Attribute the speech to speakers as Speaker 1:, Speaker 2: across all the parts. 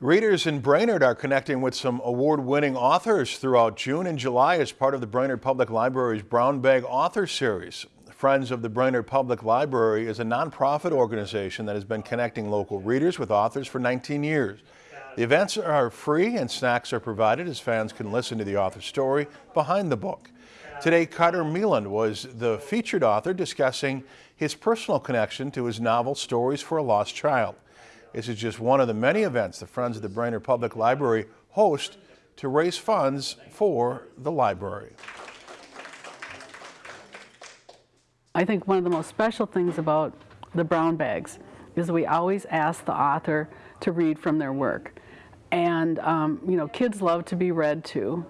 Speaker 1: Readers in Brainerd are connecting with some award-winning authors throughout June and July as part of the Brainerd Public Library's Brown Bag Author Series. Friends of the Brainerd Public Library is a nonprofit organization that has been connecting local readers with authors for 19 years. The events are free and snacks are provided as fans can listen to the author's story behind the book. Today, Carter Meland was the featured author discussing his personal connection to his novel Stories for a Lost Child. This is just one of the many events the Friends of the Brainerd Public Library host to raise funds for the library.
Speaker 2: I think one of the most special things about the brown bags is we always ask the author to read from their work. And, um, you know, kids love to be read to.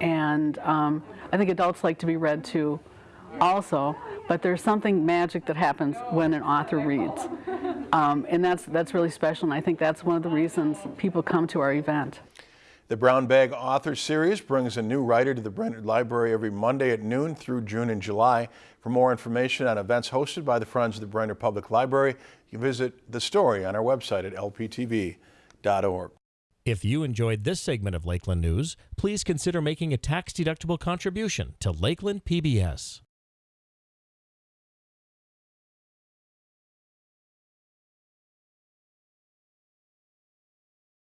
Speaker 2: And um, I think adults like to be read to also, but there's something magic that happens when an author reads. Um, and that's, that's really special, and I think that's one of the reasons people come to our event.
Speaker 1: The Brown Bag Author Series brings a new writer to the Brainerd Library every Monday at noon through June and July. For more information on events hosted by the Friends of the Brainerd Public Library, you visit the story on our website at lptv.org.
Speaker 3: If you enjoyed this segment of Lakeland News, please consider making a tax-deductible contribution to Lakeland PBS.